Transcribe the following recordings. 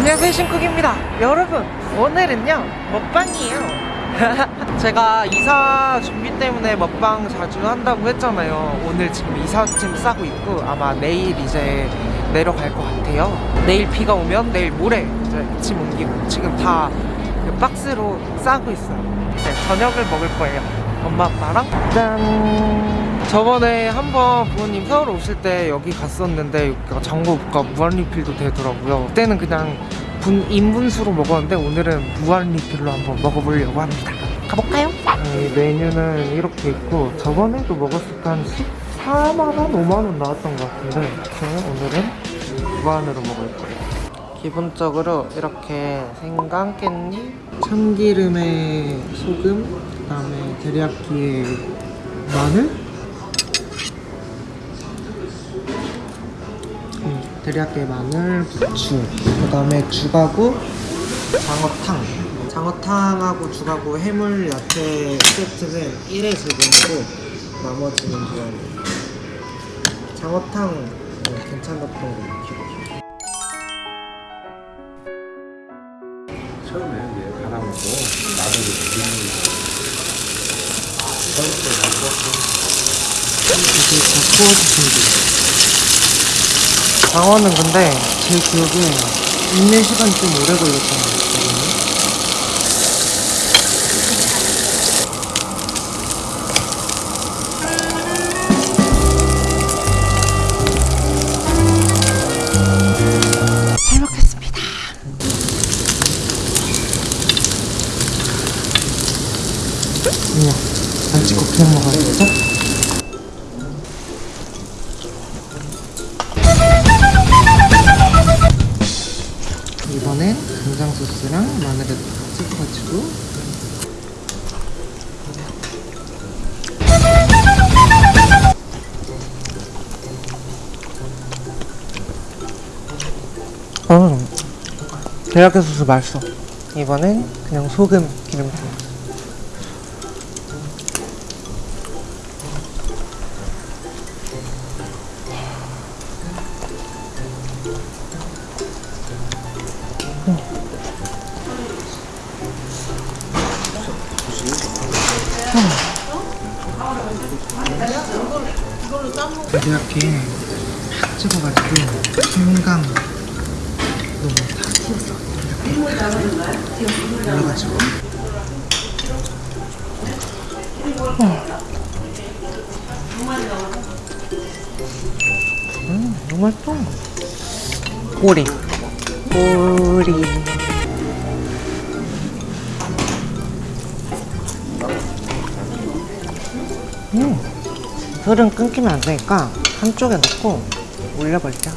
안녕하세요 신쿡입니다. 여러분 오늘은요 먹방이에요. 제가 이사 준비 때문에 먹방 자주 한다고 했잖아요. 오늘 지금 이삿짐 싸고 있고 아마 내일 이제 내려갈 것 같아요. 내일 비가 오면 내일 모레 이제 짐 옮기고 지금 다그 박스로 싸고 있어요. 이제 저녁을 먹을 거예요 엄마 아빠랑 짠 저번에 한번 부모님 서울 오실 때 여기 갔었는데 여기가 장고가 무한리필도 되더라고요 그때는 그냥 분, 인분수로 먹었는데 오늘은 무한리필로 한번 먹어보려고 합니다 가볼까요? 이 메뉴는 이렇게 있고 저번에도 먹었을 때 한 14만원? 5만원 나왔던 것 같은데 오늘은 무한으로 먹을 거예요 기본적으로 이렇게 생강, 깻잎, 참기름에 소금, 그 다음에 데리야끼에 마늘? 음, 데리야끼에 마늘, 부추 그 다음에 죽하고 장어탕. 장어탕하고 죽하고 해물 야채 세트는 1회 즐겨먹고 나머지는 그냥 장어탕 어, 괜찮았던 거 기억 처음에 이제 이게 다 구워주시면 돼요. 장어는 근데 제 기억에 있는 시간이 좀 오래 같거든요. 안 찍고 그냥 먹어야겠죠? 이번엔 간장 소스랑 마늘을 찍어가지고 어, 대략의 소스 맛있어. 이번엔 그냥 소금 기름기. 이렇게 팍 찍어가지고 생강 너무 다 튀었어. 이렇게 올려가지고. 음 너무 맛있어 꼬리. 꼬리. 음 불은 끊기면 안 되니까 한쪽에 넣고 올려버리자.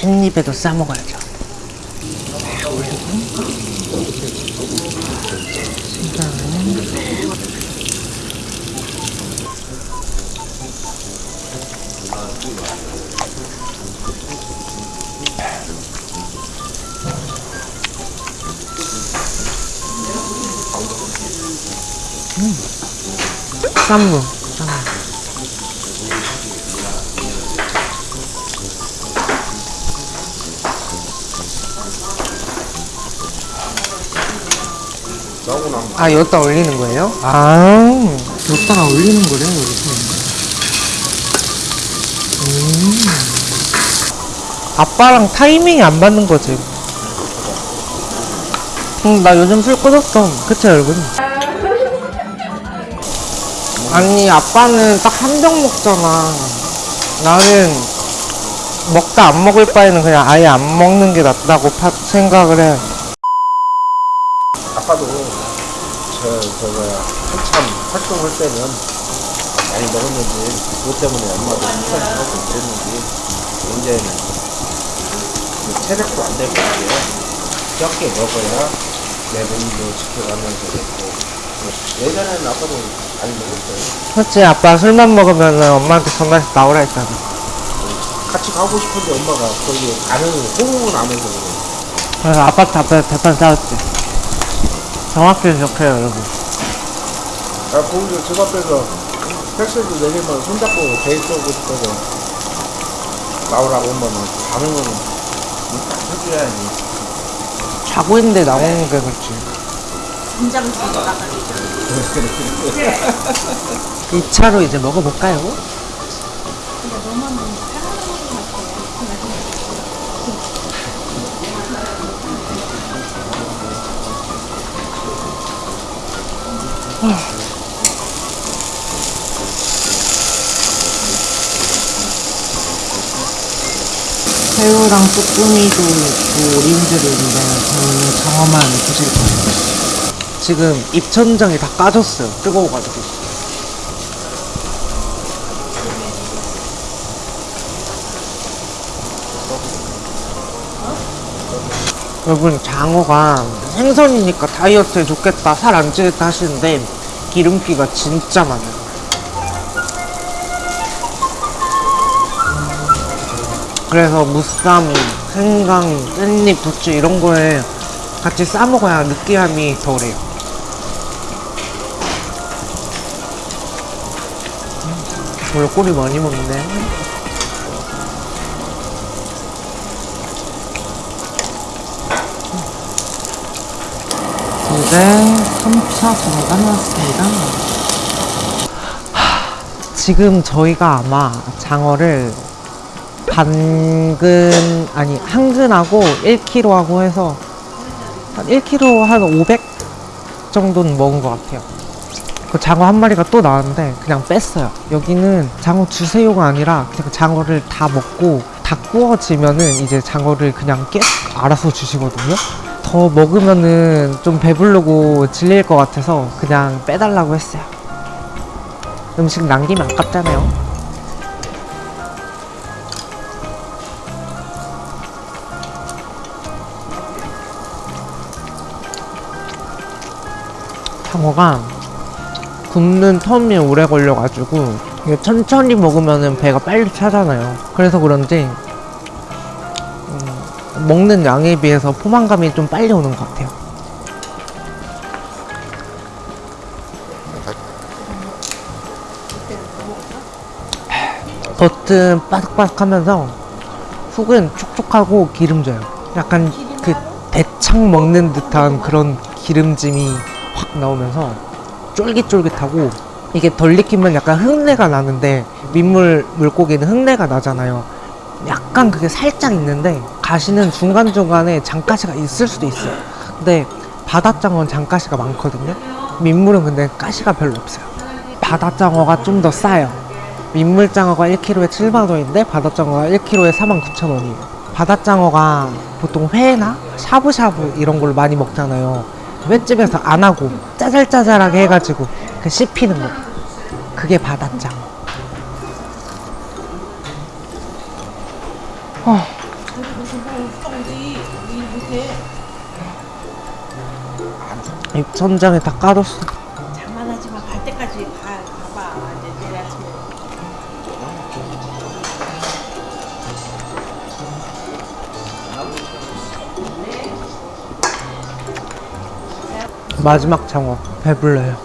깻잎에도 싸먹어야죠. 쌈무 아 여기다 올리는 거예요? 아 여기다가 올리는 거래요 여기서 음. 아빠랑 타이밍이 안 맞는 거지 응, 나 요즘 술 끊었어 그치 여러분? 아니 아빠는 딱 한 병 먹잖아. 나는 먹다 안 먹을 바에는 그냥 아예 안 먹는 게 낫다고 파, 생각을 해. 아빠도 저 저거 한참 활동할 때는 많이 먹었는지 그것 때문에 엄마도 한참 하고 그랬는지 이제는 그 체력도 안 되고 이게 적게 먹어야 내 몸도 지켜가면서 됐고. 예전에는 아빠도 많이 먹었어요. 그렇지 아빠 술만 먹으면 엄마한테 전화해서 나오라 했잖아 같이 가고 싶은데 엄마가 거기 가는 호응은 안 해서 그래. 그래서 아파트 앞에 대판 쌓았지. 정확히 기억해요, 여러분. 아, 거기서 집 앞에서 택시도 내리면 손잡고 데이트 오고 싶어서 나오라고 엄마는 가는 거는 딱 해줘야지. 자고 있는데 나오는 게 그렇지. 긴장 주고 나 가기 2차로 이제 먹어볼까요? 새우랑 쭈꾸미도 있고 오리인들도 있는데 저는 장어만 드실 거예요. 지금 입천장이 다 까졌어요. 뜨거워가지고. 여러분 장어가 생선이니까 다이어트에 좋겠다 살 안 찌겠다 하시는데 기름기가 진짜 많아요. 그래서 무쌈, 생강, 깻잎, 부추 이런 거에 같이 싸 먹어야 느끼함이 덜해요. 원래 꼬리 많이 먹네. 이제 3차 전화가 나왔습니다. 지금 저희가 아마 장어를 반근 아니 한근하고 1kg하고 해서 한 1kg 한 500 정도는 먹은 것 같아요. 그 장어 한 마리가 또 나왔는데 그냥 뺐어요. 여기는 장어 주세요가 아니라 그냥 장어를 다 먹고 다 구워지면은 이제 장어를 그냥 계속 알아서 주시거든요. 더 먹으면은 좀 배부르고 질릴 것 같아서 그냥 빼달라고 했어요. 음식 남기면 아깝잖아요. 장어가 굽는 텀이 오래 걸려가지고 이게 천천히 먹으면 배가 빨리 차잖아요. 그래서 그런지 음, 먹는 양에 비해서 포만감이 좀 빨리 오는 것 같아요. 겉은 바삭바삭하면서 속은 촉촉하고 기름져요. 약간 그 대창 먹는 듯한 그런 기름짐이 확 나오면서 쫄깃쫄깃하고 이게 덜 익히면 약간 흙내가 나는데 민물 물고기는 흙내가 나잖아요. 약간 그게 살짝 있는데 가시는 중간중간에 장가시가 있을 수도 있어요. 근데 바다장어는 장가시가 많거든요. 민물은 근데 가시가 별로 없어요. 바다장어가 좀 더 싸요. 민물장어가 1kg에 7만원인데 바다장어가 1kg에 49,000원이에요. 바다장어가 보통 회나 샤브샤브 이런 걸 많이 먹잖아요. 횟집에서 안 하고 짜잘짜잘하게 해가지고 그 씹히는 거. 그게 바다장어. 어, 입천장에 다 까졌어. 마지막 장어 배불러요.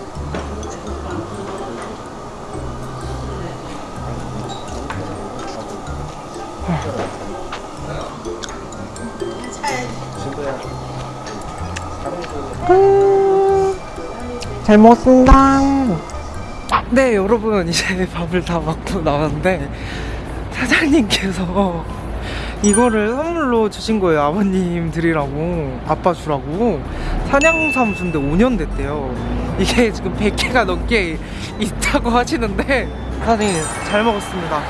음, 잘 먹었습니다. 네, 여러분 이제 밥을 다 먹고 나왔는데 사장님께서 이거를 선물로 주신 거예요. 아버님 드리라고, 아빠 주라고. 산양삼수인데 5년 됐대요. 이게 지금 100개가 넘게 있다고 하시는데 사장님 잘 먹었습니다.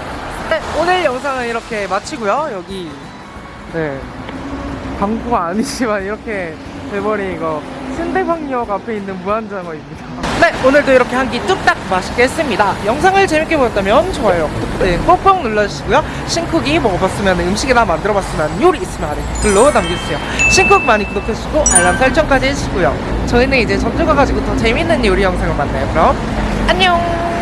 네, 오늘 영상은 이렇게 마치고요. 여기 네 광고가 아니지만 이렇게 돼버린 이거 신대방역 앞에 있는 무한장어입니다. 네, 오늘도 이렇게 한 끼 뚝딱 맛있게 했습니다. 영상을 재밌게 보셨다면 좋아요, 구독 버튼 꼭꼭 눌러주시고요. 신쿡이 먹어봤으면 음식이나 만들어봤으면 요리 있으면 아래 댓글로 남겨주세요. 신쿡 많이 구독해주시고 알람 설정까지 해주시고요. 저희는 이제 전주 가가지고 더 재밌는 요리 영상을 만나요. 그럼 안녕!